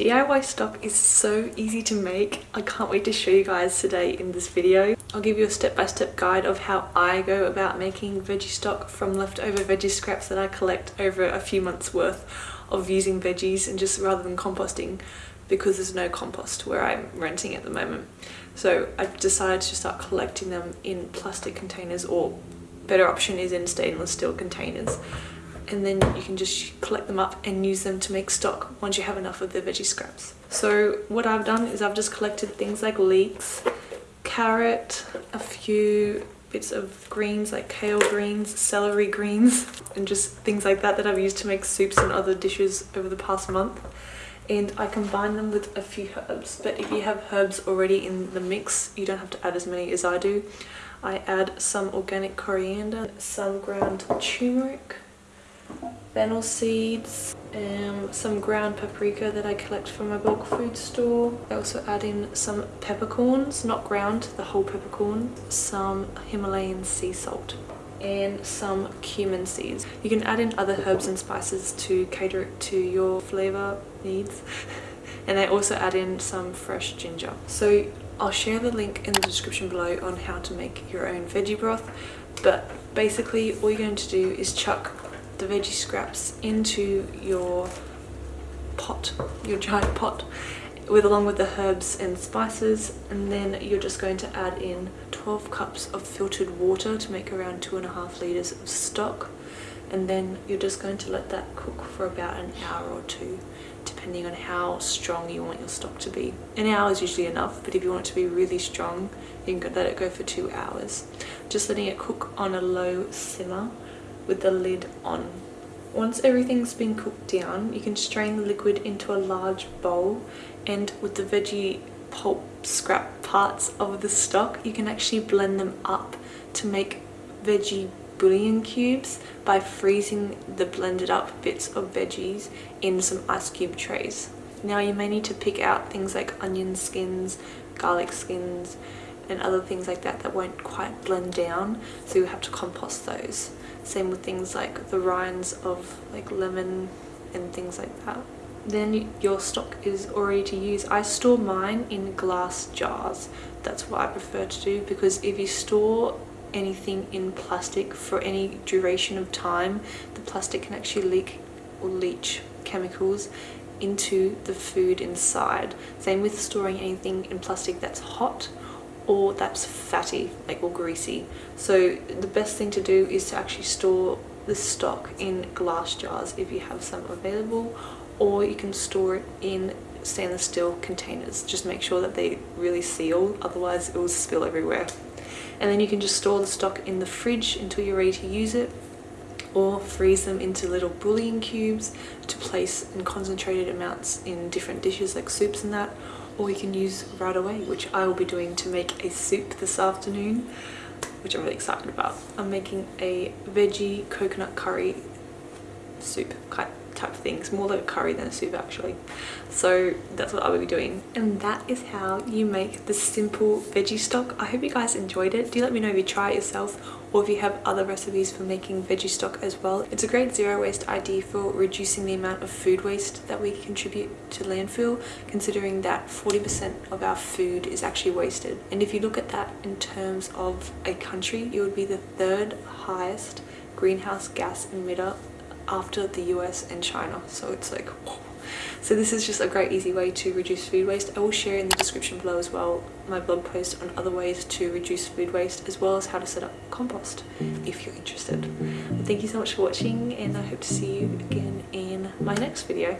DIY stock is so easy to make. I can't wait to show you guys today in this video. I'll give you a step-by-step -step guide of how I go about making veggie stock from leftover veggie scraps that I collect over a few months worth of using veggies and just rather than composting because there's no compost where I'm renting at the moment. So I've decided to start collecting them in plastic containers or better option is in stainless steel containers and then you can just collect them up and use them to make stock once you have enough of the veggie scraps. So what I've done is I've just collected things like leeks, carrot, a few bits of greens like kale greens, celery greens, and just things like that that I've used to make soups and other dishes over the past month. And I combine them with a few herbs, but if you have herbs already in the mix, you don't have to add as many as I do. I add some organic coriander, some ground turmeric, fennel seeds, um, some ground paprika that I collect from my bulk food store. I also add in some peppercorns, not ground, the whole peppercorn, some Himalayan sea salt and some cumin seeds. You can add in other herbs and spices to cater it to your flavor needs. and I also add in some fresh ginger. So I'll share the link in the description below on how to make your own veggie broth but basically all you're going to do is chuck the veggie scraps into your pot, your giant pot, with along with the herbs and spices and then you're just going to add in 12 cups of filtered water to make around two and a half litres of stock and then you're just going to let that cook for about an hour or two depending on how strong you want your stock to be. An hour is usually enough but if you want it to be really strong you can let it go for two hours. Just letting it cook on a low simmer with the lid on. Once everything's been cooked down, you can strain the liquid into a large bowl and with the veggie pulp scrap parts of the stock, you can actually blend them up to make veggie bouillon cubes by freezing the blended up bits of veggies in some ice cube trays. Now you may need to pick out things like onion skins, garlic skins, and other things like that that won't quite blend down so you have to compost those. Same with things like the rinds of like lemon and things like that. Then your stock is already to use. I store mine in glass jars. That's what i prefer to do because if you store anything in plastic for any duration of time the plastic can actually leak or leach chemicals into the food inside. Same with storing anything in plastic that's hot or that's fatty like or greasy. So the best thing to do is to actually store the stock in glass jars if you have some available or you can store it in stainless steel containers. Just make sure that they really seal otherwise it will spill everywhere. And then you can just store the stock in the fridge until you're ready to use it or freeze them into little bouillon cubes to place in concentrated amounts in different dishes like soups and that or you can use right away which I will be doing to make a soup this afternoon which I'm really excited about. I'm making a veggie coconut curry soup type of things more like a curry than a soup actually. So that's what I will be doing. And that is how you make the simple veggie stock. I hope you guys enjoyed it. Do let me know if you try it yourself or if you have other recipes for making veggie stock as well. It's a great zero waste idea for reducing the amount of food waste that we contribute to landfill considering that 40% of our food is actually wasted. And if you look at that in terms of a country, it would be the third highest greenhouse gas emitter after the US and China. So it's like, whoa. So this is just a great easy way to reduce food waste. I will share in the description below as well my blog post on other ways to reduce food waste as well as how to set up compost if you're interested. But thank you so much for watching and I hope to see you again in my next video.